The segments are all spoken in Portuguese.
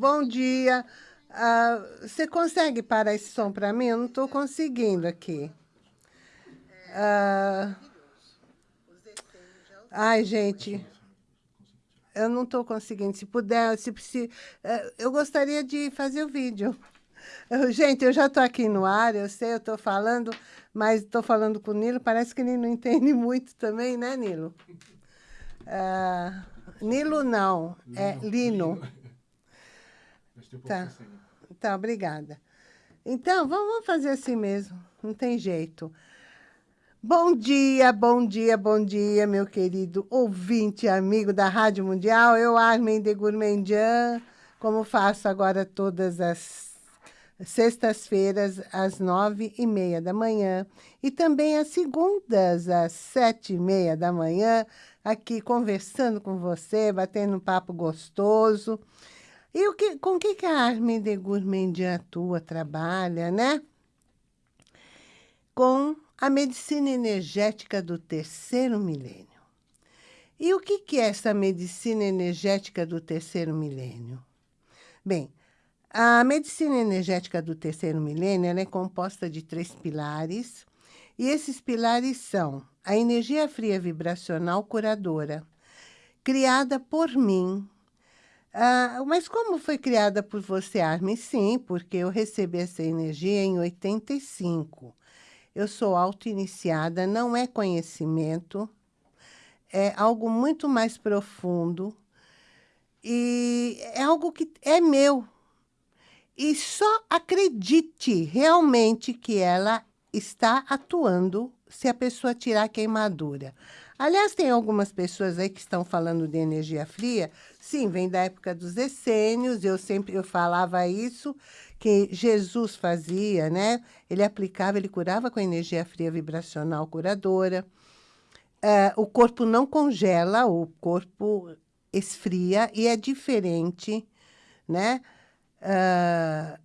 bom dia. Uh, você consegue parar esse som para mim? Eu não estou conseguindo aqui. Uh, ai, gente, eu não estou conseguindo. Se puder, se, se, uh, eu gostaria de fazer o vídeo. Eu, gente, eu já estou aqui no ar, eu sei, eu estou falando, mas estou falando com o Nilo, parece que ele não entende muito também, né, Nilo? Uh, Nilo não, é Lino. Lino. Tá. tá, obrigada. Então, vamos fazer assim mesmo, não tem jeito. Bom dia, bom dia, bom dia, meu querido ouvinte, amigo da Rádio Mundial. Eu, Armin de Gourmandian, como faço agora todas as sextas-feiras, às nove e meia da manhã. E também às segundas, às sete e meia da manhã, aqui conversando com você, batendo um papo gostoso. E o que, com que, que a Armin de Gourmandian atua, trabalha, né? Com a medicina energética do terceiro milênio. E o que, que é essa medicina energética do terceiro milênio? Bem, a medicina energética do terceiro milênio é composta de três pilares, e esses pilares são a energia fria vibracional curadora, criada por mim, ah, mas como foi criada por você, Armin? Sim, porque eu recebi essa energia em 85. Eu sou auto-iniciada, não é conhecimento, é algo muito mais profundo e é algo que é meu. E só acredite realmente que ela está atuando se a pessoa tirar a queimadura. Aliás, tem algumas pessoas aí que estão falando de energia fria. Sim, vem da época dos essênios, eu sempre eu falava isso, que Jesus fazia, né? Ele aplicava, ele curava com energia fria vibracional curadora. Uh, o corpo não congela, o corpo esfria e é diferente, né? Uh,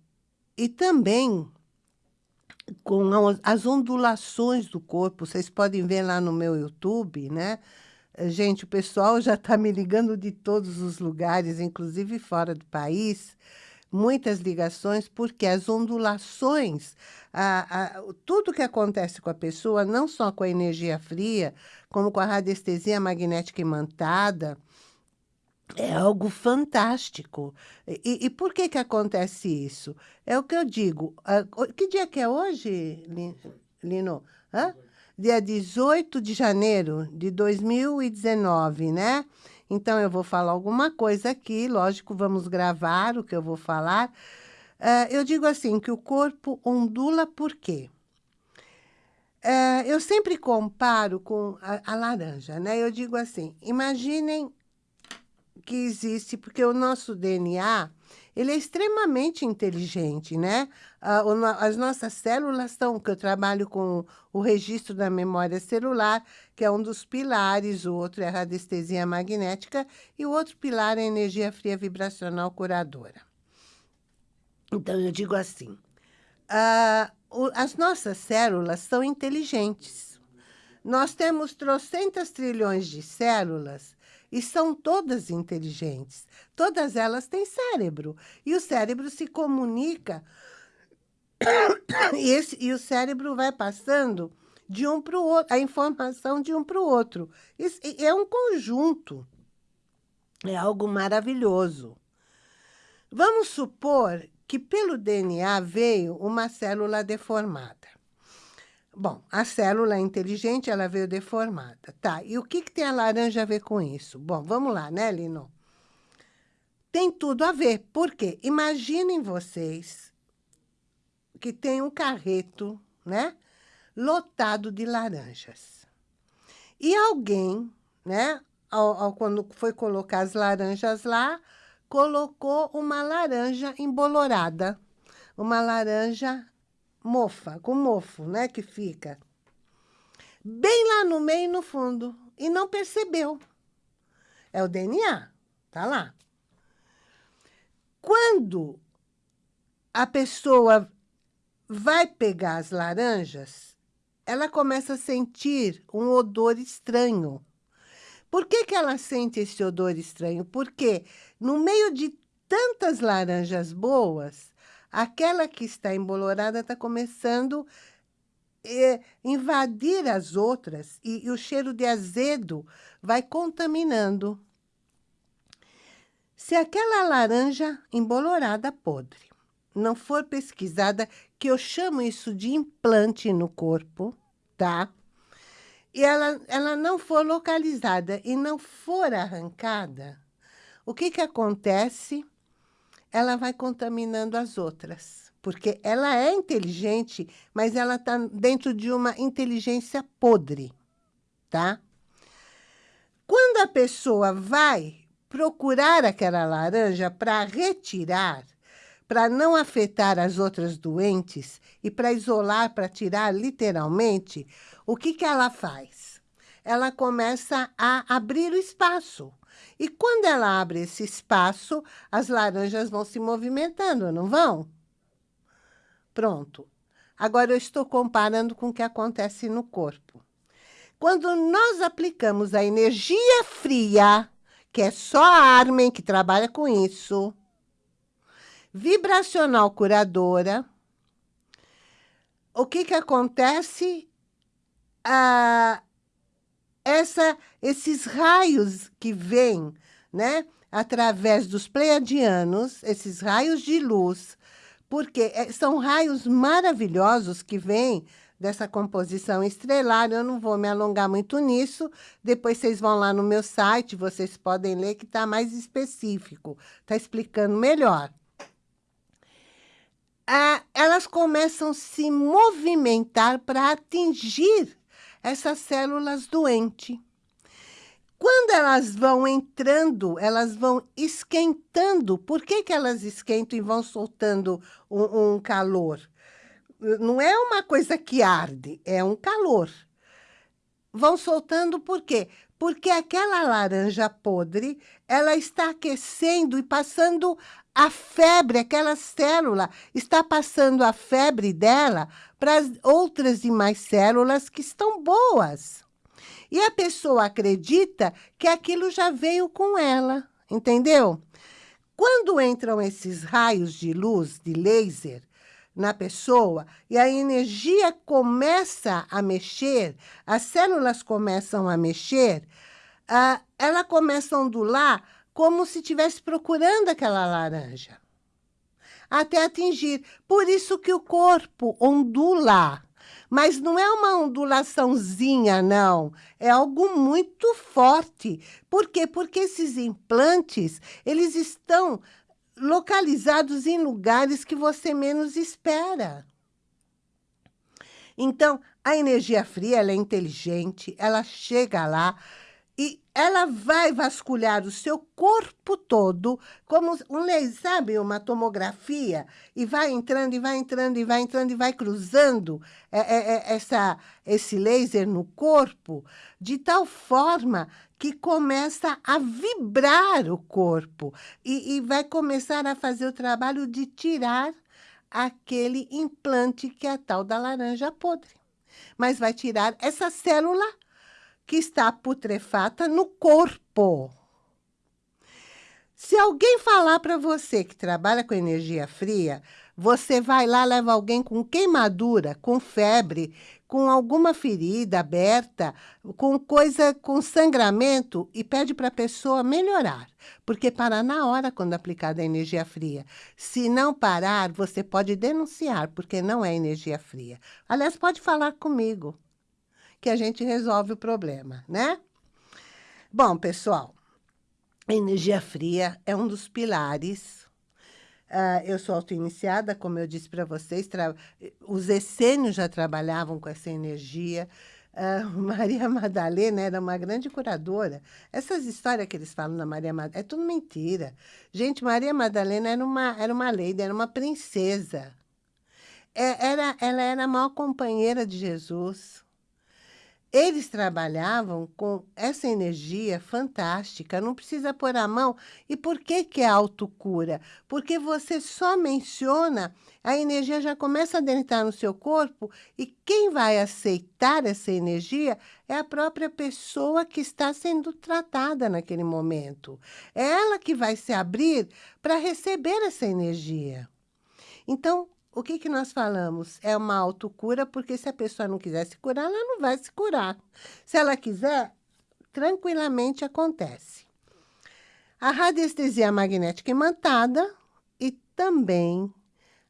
e também com as ondulações do corpo. Vocês podem ver lá no meu YouTube, né? Gente, o pessoal já está me ligando de todos os lugares, inclusive fora do país. Muitas ligações, porque as ondulações, a, a, tudo que acontece com a pessoa, não só com a energia fria, como com a radiestesia magnética imantada, é algo fantástico. E, e, por que que acontece isso? É o que eu digo. Uh, que dia que é hoje, Lino? Hã? Dia 18 de janeiro de 2019, né? Então, eu vou falar alguma coisa aqui, lógico, vamos gravar o que eu vou falar. Uh, eu digo assim, que o corpo ondula por quê? Uh, eu sempre comparo com a, a laranja, né? Eu digo assim, imaginem que existe, porque o nosso DNA, ele é extremamente inteligente, né? As nossas células estão, que eu trabalho com o registro da memória celular, que é um dos pilares, o outro é a radiestesia magnética, e o outro pilar é a energia fria vibracional curadora. Então, eu digo assim, as nossas células são inteligentes. Nós temos trocentas trilhões de células e são todas inteligentes. Todas elas têm cérebro. E o cérebro se comunica. E, esse, e o cérebro vai passando de um para o outro, a informação de um para o outro. Isso é um conjunto. É algo maravilhoso. Vamos supor que pelo DNA veio uma célula deformada. Bom, a célula inteligente, ela veio deformada. Tá, e o que, que tem a laranja a ver com isso? Bom, vamos lá, né, Lino? Tem tudo a ver. Por quê? Imaginem vocês que tem um carreto, né, lotado de laranjas. E alguém, né, ao, ao, quando foi colocar as laranjas lá, colocou uma laranja embolorada. Uma laranja mofa, com mofo, né, que fica. Bem lá no meio, no fundo, e não percebeu. É o DNA, tá lá. Quando a pessoa vai pegar as laranjas, ela começa a sentir um odor estranho. Por que, que ela sente esse odor estranho? Porque no meio de tantas laranjas boas, aquela que está embolorada está começando a eh, invadir as outras e, e o cheiro de azedo vai contaminando. Se aquela laranja embolorada podre não for pesquisada, que eu chamo isso de implante no corpo, tá? E ela, ela não for localizada e não for arrancada, o que que acontece? Ela vai contaminando as outras, porque ela é inteligente, mas ela está dentro de uma inteligência podre, tá? Quando a pessoa vai procurar aquela laranja para retirar, para não afetar as outras doentes e para isolar, para tirar literalmente, o que, que ela faz? Ela começa a abrir o espaço. E quando ela abre esse espaço, as laranjas vão se movimentando, não vão? Pronto. Agora eu estou comparando com o que acontece no corpo. Quando nós aplicamos a energia fria, que é só a Armen que trabalha com isso, vibracional curadora. O que que acontece? Ah, essa, esses raios que vêm, né, através dos pleiadianos, esses raios de luz, porque é, são raios maravilhosos que vêm dessa composição estrelar. Eu não vou me alongar muito nisso. Depois vocês vão lá no meu site, vocês podem ler que está mais específico. Está explicando melhor ah, elas começam a se movimentar para atingir essas células doentes. Quando elas vão entrando, elas vão esquentando. Por que, que elas esquentam e vão soltando um, um calor? Não é uma coisa que arde, é um calor. Vão soltando por quê? Porque aquela laranja podre, ela está aquecendo e passando a febre, aquela célula, está passando a febre dela para as outras e mais células que estão boas. E a pessoa acredita que aquilo já veio com ela, entendeu? Quando entram esses raios de luz, de laser, na pessoa e a energia começa a mexer, as células começam a mexer, uh, ela começa a ondular como se estivesse procurando aquela laranja. Até atingir. Por isso que o corpo ondula. Mas não é uma ondulaçãozinha, não. É algo muito forte. Por quê? Porque esses implantes, eles estão localizados em lugares que você menos espera. Então, a energia fria, ela é inteligente, ela chega lá, e ela vai vasculhar o seu corpo todo, como um laser, sabe, uma tomografia, e vai entrando, e vai entrando, e vai entrando, e vai cruzando é, é, é, essa, esse laser no corpo, de tal forma que começa a vibrar o corpo e, e vai começar a fazer o trabalho de tirar aquele implante que é a tal da laranja podre. Mas vai tirar essa célula que está putrefata no corpo. Se alguém falar para você que trabalha com energia fria, você vai lá, leva alguém com queimadura, com febre, com alguma ferida aberta, com coisa, com sangramento e pede para a pessoa melhorar. Porque para na hora quando aplicada a energia fria. Se não parar, você pode denunciar, porque não é energia fria. Aliás, pode falar comigo que a gente resolve o problema, né? Bom, pessoal, energia fria é um dos pilares. Uh, eu sou auto-iniciada, como eu disse para vocês, os essênios já trabalhavam com essa energia. Uh, Maria Madalena era uma grande curadora. Essas histórias que eles falam da Maria Madalena, é tudo mentira. Gente, Maria Madalena era uma, era uma lady, era uma princesa. É, era, ela era a maior companheira de Jesus. Eles trabalhavam com essa energia fantástica, não precisa pôr a mão. E por que que é autocura? Porque você só menciona, a energia já começa a adentrar no seu corpo e quem vai aceitar essa energia é a própria pessoa que está sendo tratada naquele momento. É ela que vai se abrir para receber essa energia. Então, o que, que nós falamos? É uma autocura, porque se a pessoa não quiser se curar, ela não vai se curar. Se ela quiser, tranquilamente acontece. A radiestesia magnética imantada e também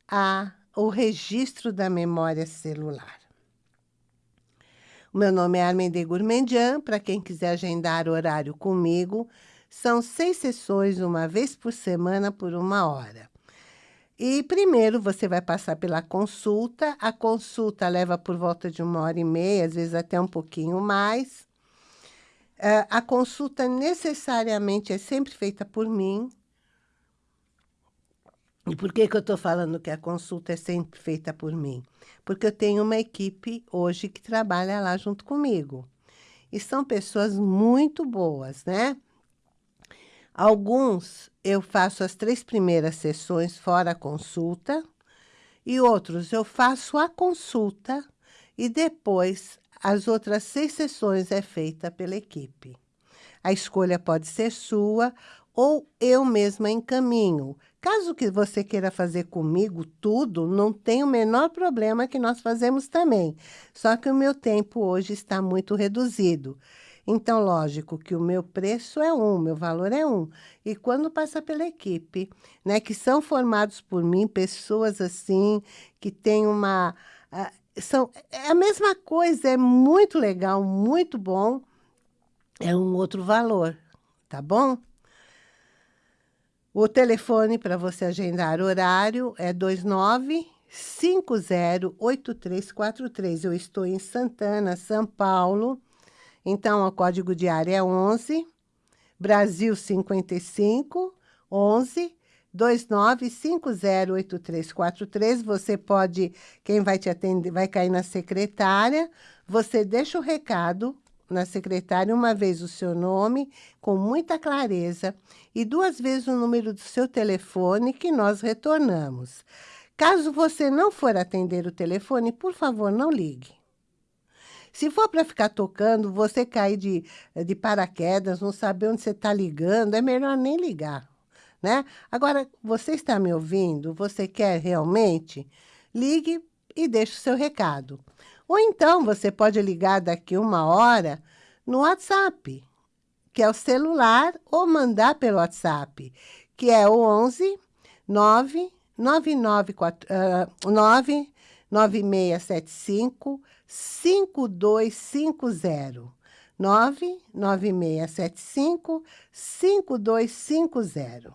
a, o registro da memória celular. O meu nome é Armende Gourmandian, para quem quiser agendar horário comigo, são seis sessões, uma vez por semana, por uma hora. E primeiro você vai passar pela consulta. A consulta leva por volta de uma hora e meia, às vezes até um pouquinho mais. Uh, a consulta necessariamente é sempre feita por mim. E por que, que eu estou falando que a consulta é sempre feita por mim? Porque eu tenho uma equipe hoje que trabalha lá junto comigo. E são pessoas muito boas, né? Alguns eu faço as três primeiras sessões fora a consulta e outros eu faço a consulta e depois as outras seis sessões é feita pela equipe. A escolha pode ser sua ou eu mesma encaminho. Caso que você queira fazer comigo tudo, não tem o menor problema que nós fazemos também. Só que o meu tempo hoje está muito reduzido. Então, lógico que o meu preço é um, meu valor é um. E quando passa pela equipe, né, que são formados por mim, pessoas assim, que têm uma... Uh, são, é a mesma coisa, é muito legal, muito bom, é um outro valor, tá bom? O telefone para você agendar horário é 29 508343. Eu estou em Santana, São Paulo. Então, o código de área é 11, Brasil 55, 11 29508343. Você pode, quem vai te atender, vai cair na secretária. Você deixa o recado na secretária uma vez o seu nome, com muita clareza, e duas vezes o número do seu telefone que nós retornamos. Caso você não for atender o telefone, por favor, não ligue. Se for para ficar tocando, você cair de, de paraquedas, não saber onde você está ligando, é melhor nem ligar, né? Agora, você está me ouvindo? Você quer realmente? Ligue e deixe o seu recado. Ou então, você pode ligar daqui uma hora no WhatsApp, que é o celular, ou mandar pelo WhatsApp, que é o 11 9 994, uh, 9 9675 5250. 99675 5250.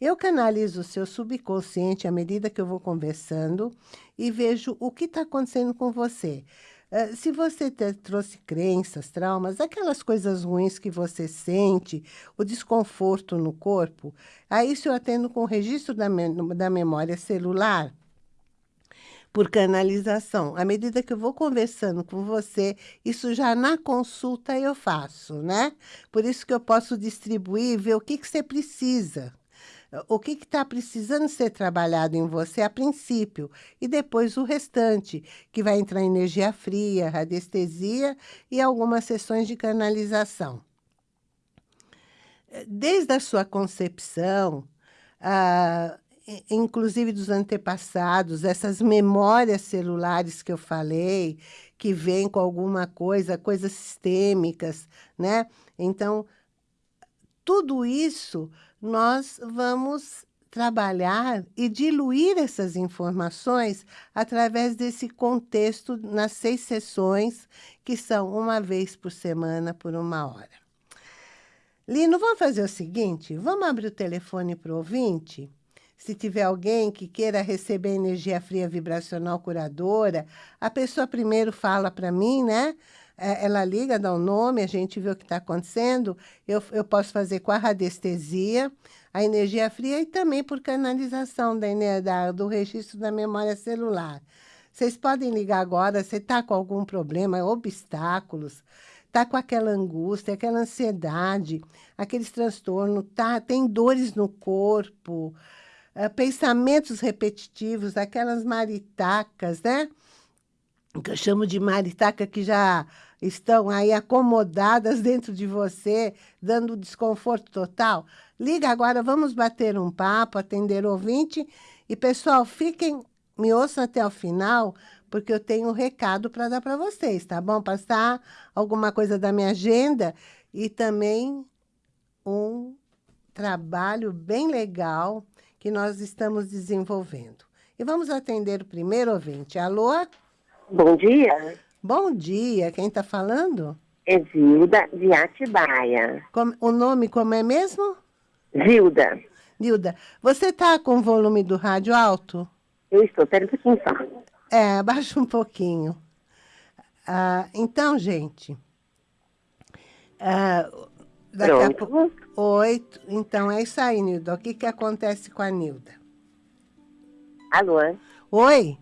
Eu canalizo o seu subconsciente à medida que eu vou conversando e vejo o que está acontecendo com você. Uh, se você trouxe crenças, traumas, aquelas coisas ruins que você sente, o desconforto no corpo, aí isso eu atendo com o registro da, me da memória celular por canalização. À medida que eu vou conversando com você, isso já na consulta eu faço, né? Por isso que eu posso distribuir, ver o que, que você precisa. O que está precisando ser trabalhado em você a princípio, e depois o restante, que vai entrar energia fria, radiestesia e algumas sessões de canalização. Desde a sua concepção, ah, inclusive dos antepassados, essas memórias celulares que eu falei, que vêm com alguma coisa, coisas sistêmicas, né? Então, tudo isso nós vamos trabalhar e diluir essas informações através desse contexto nas seis sessões, que são uma vez por semana, por uma hora. Lino, vamos fazer o seguinte, vamos abrir o telefone para o ouvinte? Se tiver alguém que queira receber energia fria vibracional curadora, a pessoa primeiro fala para mim, né? É, ela liga, dá o um nome, a gente vê o que está acontecendo. Eu, eu posso fazer com a radiestesia, a energia fria e também por canalização da, da, do registro da memória celular. Vocês podem ligar agora, você está com algum problema, obstáculos, está com aquela angústia, aquela ansiedade, aqueles transtornos, tá, tem dores no corpo, pensamentos repetitivos, aquelas maritacas, né? Que eu chamo de maritaca que já estão aí acomodadas dentro de você, dando desconforto total. Liga agora, vamos bater um papo, atender ouvinte. E, pessoal, fiquem, me ouçam até o final, porque eu tenho um recado para dar para vocês, tá bom? Passar alguma coisa da minha agenda e também um trabalho bem legal que nós estamos desenvolvendo. E vamos atender o primeiro ouvinte. Alô? Bom dia. Bom dia. Quem está falando? É Zilda de Atibaia. Como, o nome como é mesmo? Zilda. Zilda, você está com o volume do rádio alto? Eu estou, pera um pouquinho só. É, abaixa um pouquinho. Ah, então, gente... Ah, daqui Pronto. a pouco... Oito. Então, é isso aí, Nilda. O que, que acontece com a Nilda? Alô? Oi?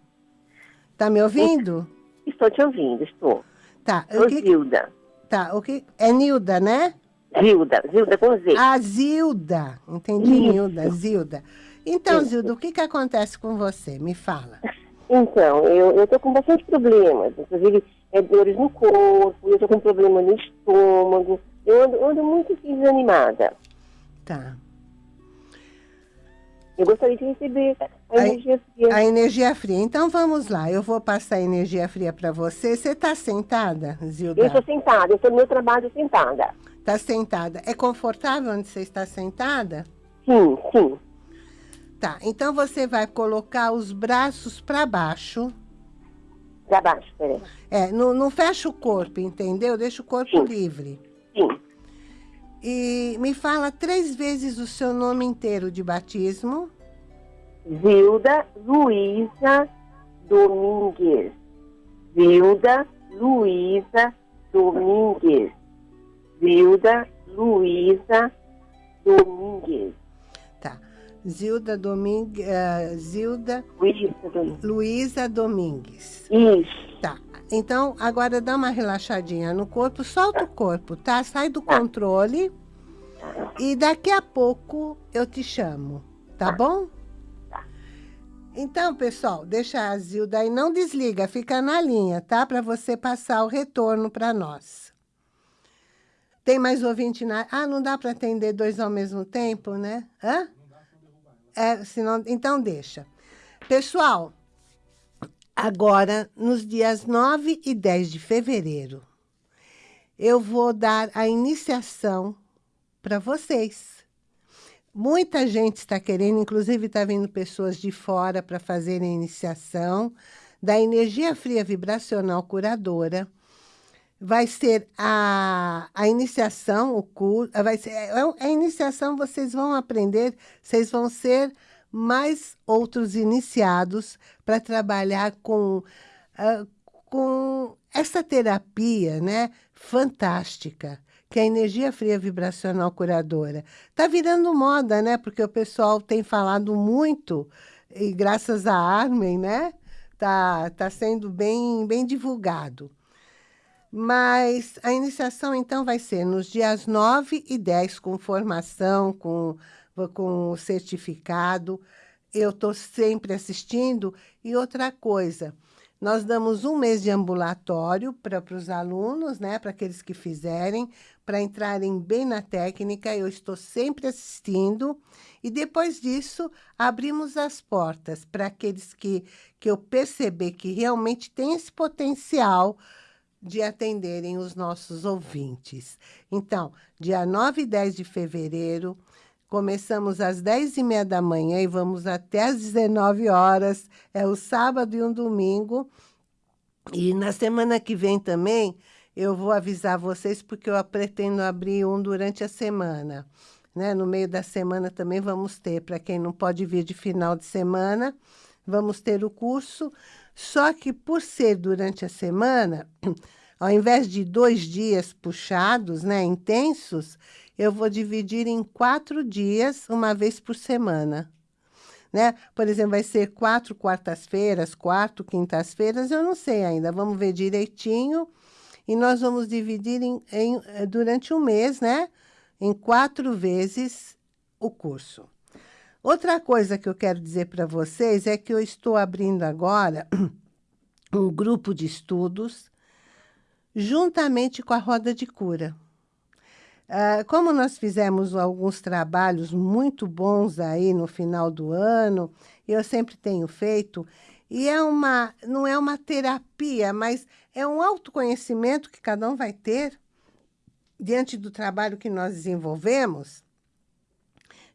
Tá me ouvindo? Estou te ouvindo, estou. Tá. Sou que... Zilda. Tá, o que... É Nilda, né? Zilda, Zilda com Z. Ah, Zilda. Entendi, Isso. Nilda, Zilda. Então, Isso. Zilda, o que, que acontece com você? Me fala. Então, eu estou com bastante problemas, inclusive é, dores no corpo, eu estou com problema no estômago, eu ando, ando muito desanimada. Tá. Eu gostaria de receber a, a energia fria. A energia fria. Então, vamos lá. Eu vou passar a energia fria para você. Você está sentada, Zilda? Eu estou sentada. Eu estou no meu trabalho sentada. Está sentada. É confortável onde você está sentada? Sim, sim. Tá, então você vai colocar os braços para baixo. Para baixo, peraí. É, não, não fecha o corpo, entendeu? Deixa o corpo Sim. livre. Sim. E me fala três vezes o seu nome inteiro de batismo. Zilda Luísa Domingues. Zilda Luísa Domingues. Zilda Luísa Domingues. Zilda Domingues. Uh, Zilda. Luísa Domingues. Isso. Tá. Então, agora dá uma relaxadinha no corpo, solta o corpo, tá? Sai do controle. E daqui a pouco eu te chamo, tá bom? Então, pessoal, deixa a Zilda aí, não desliga, fica na linha, tá? Para você passar o retorno para nós. Tem mais ouvinte na... Ah, não dá para atender dois ao mesmo tempo, né? Hã? É, senão, então deixa. Pessoal, agora, nos dias 9 e 10 de fevereiro, eu vou dar a iniciação para vocês. Muita gente está querendo, inclusive está vindo pessoas de fora para fazer a iniciação da energia fria vibracional curadora, vai ser a, a iniciação, o curso, vai ser, é, é, a iniciação vocês vão aprender, vocês vão ser mais outros iniciados para trabalhar com, uh, com essa terapia né, fantástica, que é a energia fria vibracional curadora. Está virando moda, né? Porque o pessoal tem falado muito, e graças a Armin, né? Está tá sendo bem, bem divulgado. Mas a iniciação, então, vai ser nos dias 9 e 10, com formação, com, com certificado. Eu estou sempre assistindo. E outra coisa, nós damos um mês de ambulatório para os alunos, né, para aqueles que fizerem, para entrarem bem na técnica. Eu estou sempre assistindo. E depois disso, abrimos as portas para aqueles que, que eu perceber que realmente tem esse potencial de atenderem os nossos ouvintes. Então, dia 9 e 10 de fevereiro, começamos às 10 e meia da manhã e vamos até às 19 horas. É o sábado e um domingo. E na semana que vem também, eu vou avisar vocês, porque eu pretendo abrir um durante a semana. Né? No meio da semana também vamos ter, para quem não pode vir de final de semana, vamos ter o curso só que por ser durante a semana, ao invés de dois dias puxados, né, intensos, eu vou dividir em quatro dias, uma vez por semana. né? Por exemplo, vai ser quatro quartas-feiras, quatro quintas-feiras, eu não sei ainda. Vamos ver direitinho. E nós vamos dividir em, em, eh, durante um mês, né? Em quatro vezes o curso. Outra coisa que eu quero dizer para vocês é que eu estou abrindo agora um grupo de estudos juntamente com a Roda de Cura. Uh, como nós fizemos alguns trabalhos muito bons aí no final do ano, eu sempre tenho feito, e é uma, não é uma terapia, mas é um autoconhecimento que cada um vai ter diante do trabalho que nós desenvolvemos.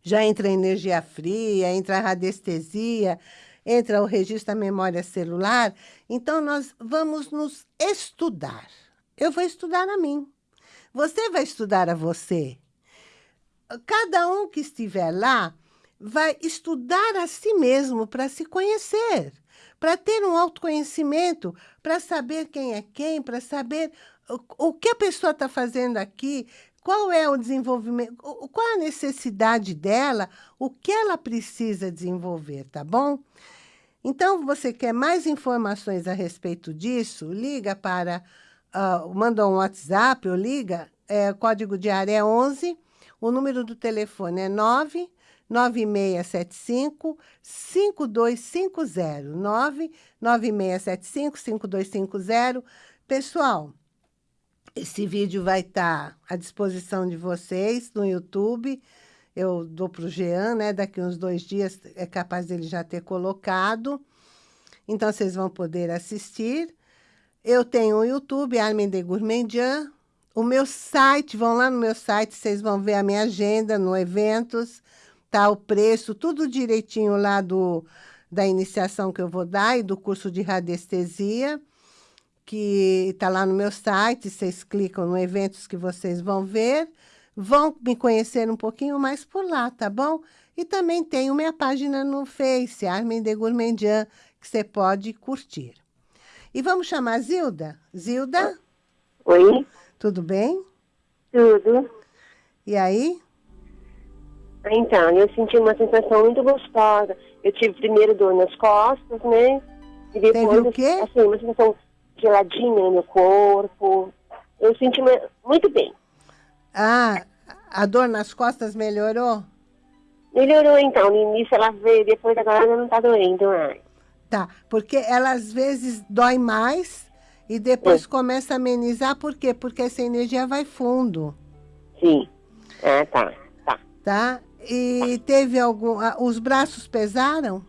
Já entra a energia fria, entra a radiestesia, entra o registro da memória celular. Então, nós vamos nos estudar. Eu vou estudar a mim. Você vai estudar a você. Cada um que estiver lá vai estudar a si mesmo para se conhecer, para ter um autoconhecimento, para saber quem é quem, para saber o, o que a pessoa está fazendo aqui, qual é o desenvolvimento, qual a necessidade dela, o que ela precisa desenvolver, tá bom? Então, você quer mais informações a respeito disso? Liga para uh, manda um WhatsApp ou liga, é, código de área é 11, o número do telefone é 9 9675 5250. 9 9675 5250. Pessoal, esse vídeo vai estar à disposição de vocês no YouTube. Eu dou para o Jean, né? Daqui uns dois dias é capaz dele já ter colocado. Então, vocês vão poder assistir. Eu tenho o YouTube, Armin de Gourmandian. O meu site, vão lá no meu site, vocês vão ver a minha agenda no eventos, tá? O preço, tudo direitinho lá do, da iniciação que eu vou dar e do curso de radiestesia, que está lá no meu site, vocês clicam no eventos que vocês vão ver, vão me conhecer um pouquinho mais por lá, tá bom? E também tenho minha página no Face, Armin de Gourmandian, que você pode curtir. E vamos chamar a Zilda? Zilda? Oi. Tudo bem? Tudo. E aí? Então, eu senti uma sensação muito gostosa. Eu tive primeiro dor nas costas, né? E depois, Teve o quê? assim, uma sensação geladinha no meu corpo. Eu senti muito bem. Ah, a dor nas costas melhorou? Melhorou, então. No início ela veio, depois agora não tá doendo mais. Tá, porque ela às vezes dói mais e depois Sim. começa a amenizar, por quê? Porque essa energia vai fundo. Sim. Ah, tá. Tá. Tá? E teve algum... Os braços pesaram?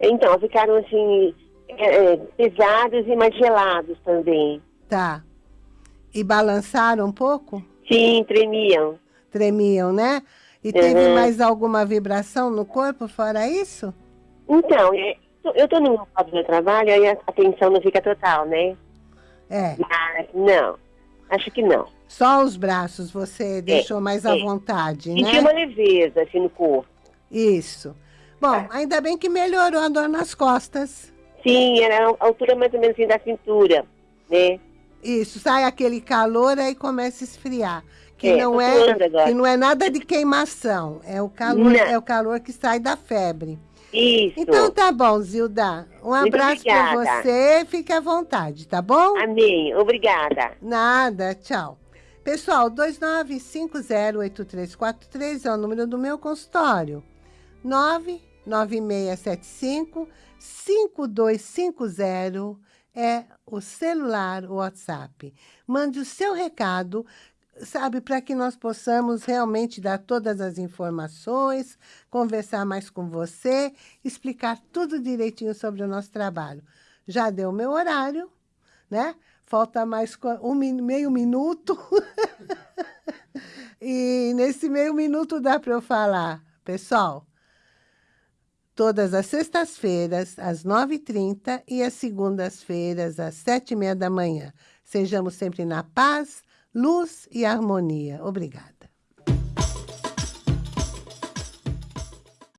Então, ficaram assim, é, é, pesados e mais gelados também. Tá. E balançaram um pouco? Sim, tremiam. Tremiam, né? E teve uhum. mais alguma vibração no corpo fora isso? Então, é, eu tô no local do trabalho, aí a atenção não fica total, né? É. Mas não, acho que não. Só os braços você é, deixou mais é. à vontade, e né? tinha uma leveza, assim, no corpo. Isso. Bom, é. ainda bem que melhorou a dor nas costas. Sim, era a altura mais ou menos assim da cintura, né? Isso, sai aquele calor, aí começa a esfriar. Que, é, não é, que não é nada de queimação, é o calor, é o calor que sai da febre. Isso. Então tá bom, Zilda. Um abraço para você. Fique à vontade, tá bom? Amém. Obrigada. Nada. Tchau. Pessoal, 29508343 é o número do meu consultório. 99675 5250 é o celular, o WhatsApp. Mande o seu recado sabe, para que nós possamos realmente dar todas as informações, conversar mais com você, explicar tudo direitinho sobre o nosso trabalho. Já deu meu horário, né? Falta mais um meio minuto. e nesse meio minuto dá para eu falar, pessoal, todas as sextas-feiras, às 9h30 e as segundas-feiras, às 7h30 da manhã. Sejamos sempre na paz, luz e harmonia. Obrigada.